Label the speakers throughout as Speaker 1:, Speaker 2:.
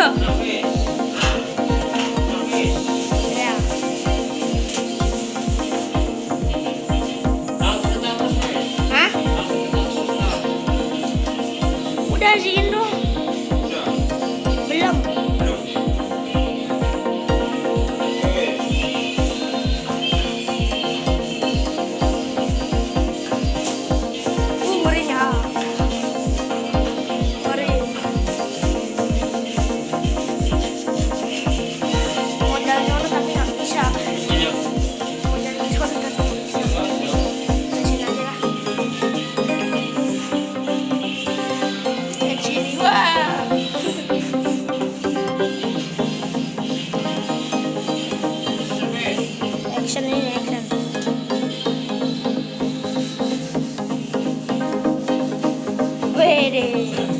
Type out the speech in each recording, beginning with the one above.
Speaker 1: Hah? Udah
Speaker 2: sih Indo. me.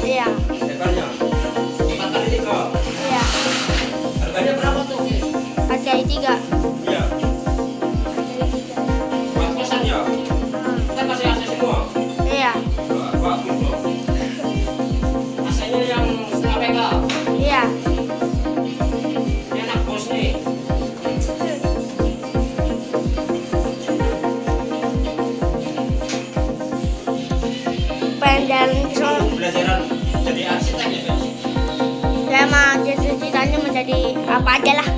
Speaker 2: 对
Speaker 1: 呀、jalan-jalan ke.
Speaker 2: Jadi arsitek ya? Kan?
Speaker 1: Saya mah cita-citanya menjadi apa aja lah.